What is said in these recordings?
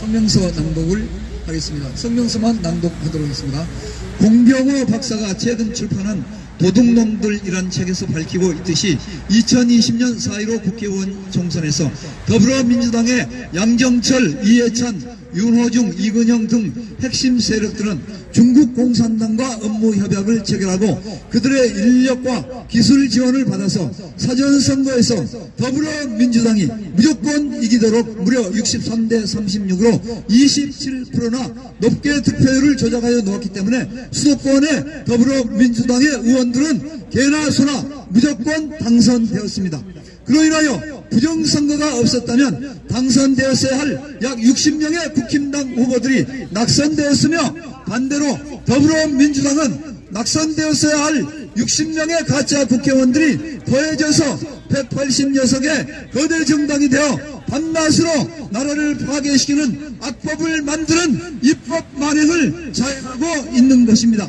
성명서 낭독을 하겠습니다. 성명서만 낭독하도록 하겠습니다. 공병호 박사가 최근 출판한 도둑놈들이란 책에서 밝히고 있듯이 2020년 4.15 국회의원 총선에서 더불어민주당의 양정철, 이해찬, 윤호중, 이근영 등 핵심 세력들은 중국 공산당과 업무 협약을 체결하고 그들의 인력과 기술 지원을 받아서 사전선거에서 더불어민주당이 무조건 이기도록 무려 63대 36으로 27%나 높게 득표율을 조작하여 놓았기 때문에 수도권의 더불어민주당의 의원들은 개나 소나 무조건 당선되었습니다. 그로 인하여 부정선거가 없었다면 당선되었어야 할 약 60명의 국힘당 후보들이 낙선되었으며 반대로 더불어민주당은 낙선되었어야 할 60명의 가짜 국회의원들이 더해져서 180녀석의 거대 정당이 되어 밤낮으로 나라를 파괴시키는 악법을 만드는 입법 만행을 자행하고 있는 것입니다.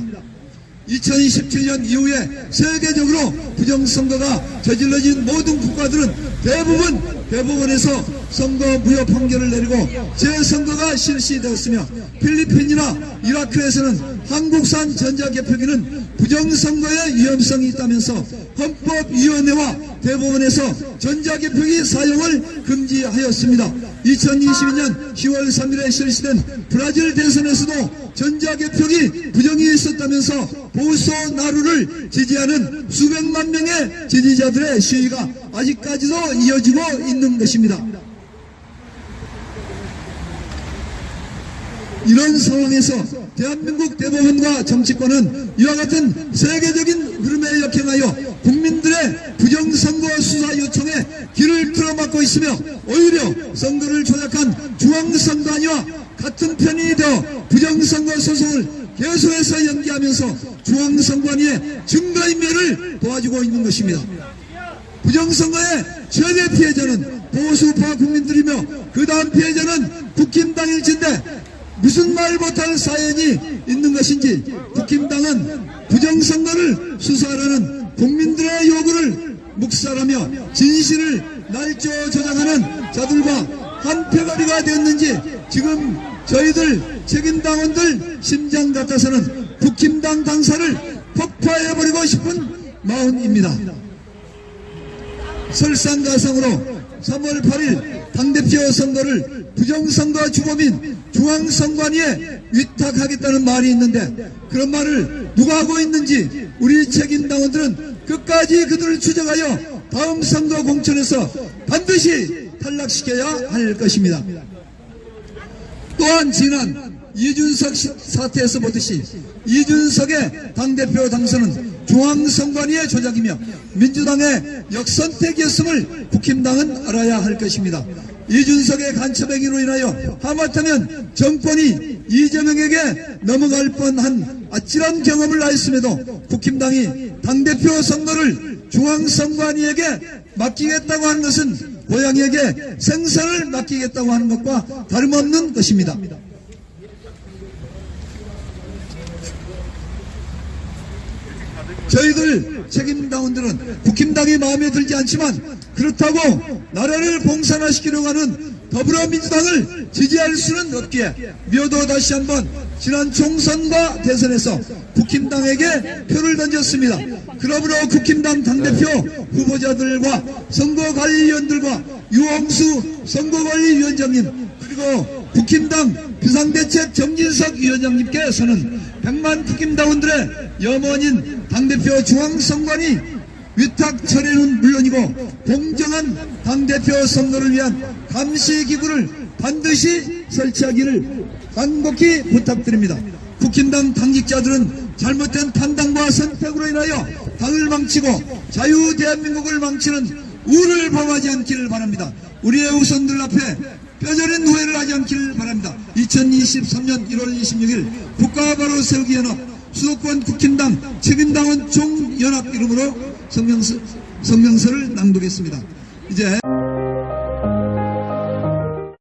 2017년 이후에 세계적으로 부정선거가 저질러진 모든 국가들은 대부분 대법원에서 선거 무효 판결을 내리고 재선거가 실시되었으며 필리핀이나 이라크에서는 한국산 전자개표기는 부정선거의 위험성이 있다면서 헌법위원회와 대법원에서 전자개표기 사용을 금지하였습니다. 2022년 10월 3일에 실시된 브라질 대선에서도 전자개표기 부정이 있었다면서 보소 나루를 지지하는 수백만 명의 지지자들의 시위가 아직까지도 이어지고 있는 것입니다. 이런 상황에서 대한민국 대법원과 정치권은 이와 같은 세계적인 흐름에 역행하여 국민들의 부정선거 수사 요청에 길을 틀어막고 있으며 오히려 선거를 조작한 중앙선관위와 같은 편이 되어 부정선거 소송을 계속해서 연기하면서 중앙선관위의 증거인멸을 도와주고 있는 것입니다. 부정선거의 최대 피해자는 보수파 국민들이며 그 다음 피해자는 국힘당일진데 무슨 말 못할 사연이 있는 것인지 국힘당은 부정선거를 수사하라는 국민들의 요구를 묵살하며 진실을 날조 조장하는 자들과 한패거리가 되었는지 지금 저희들 책임당원들 심장 같아서는 국힘당 당사를 폭파해버리고 싶은 마음입니다. 설상가상으로 3월 8일 당대표 선거를 부정선거 주범인 중앙선관위에 위탁하겠다는 말이 있는데 그런 말을 누가 하고 있는지 우리 책임당원들은 끝까지 그들을 추적하여 다음 선거 공천에서 반드시 탈락시켜야 할 것입니다. 또한 지난 이준석 사태에서 보듯이 이준석의 당대표 당선은 중앙선관위의 조작이며 민주당의 역선택이었음을 국힘당은 알아야 할 것입니다. 이준석의 간첩행위로 인하여 하마터면 정권이 이재명에게 넘어갈 뻔한 아찔한 경험을 하였음에도 국힘당이 당대표 선거를 중앙선관위에게 맡기겠다고 하는 것은 고양이에게 생선을 맡기겠다고 하는 것과 다름없는 것입니다. 저희들 책임당원들은 국힘당이 마음에 들지 않지만 그렇다고 나라를 봉산화시키려고 하는 더불어민주당을 지지할 수는 없기에 미어도 다시 한번 지난 총선과 대선에서 국힘당에게 표를 던졌습니다. 그러므로 국힘당 당대표 후보자들과 선거관리위원들과 유홍수 선거관리위원장님 그리고 국힘당 비상대책 정진석 위원장님께서는 백만 국힘당원들의 염원인 당대표 중앙선관위 위탁 처리는 물론이고 공정한 당대표 선거를 위한 감시기구를 반드시 설치하기를 간곡히 부탁드립니다. 국힘당 당직자들은 잘못된 판단과 선택으로 인하여 당을 망치고 자유 대한민국을 망치는 우를 범하지 않기를 바랍니다. 우리의 우선들 앞에 뼈저린 후회를 하지 않기를 바랍니다. 2023년 1월 26일 국가 바로 세우기 연합 수도권 국힘당 책임당원 총연합 이름으로 성명서, 성명서를 낭독했습니다. 이제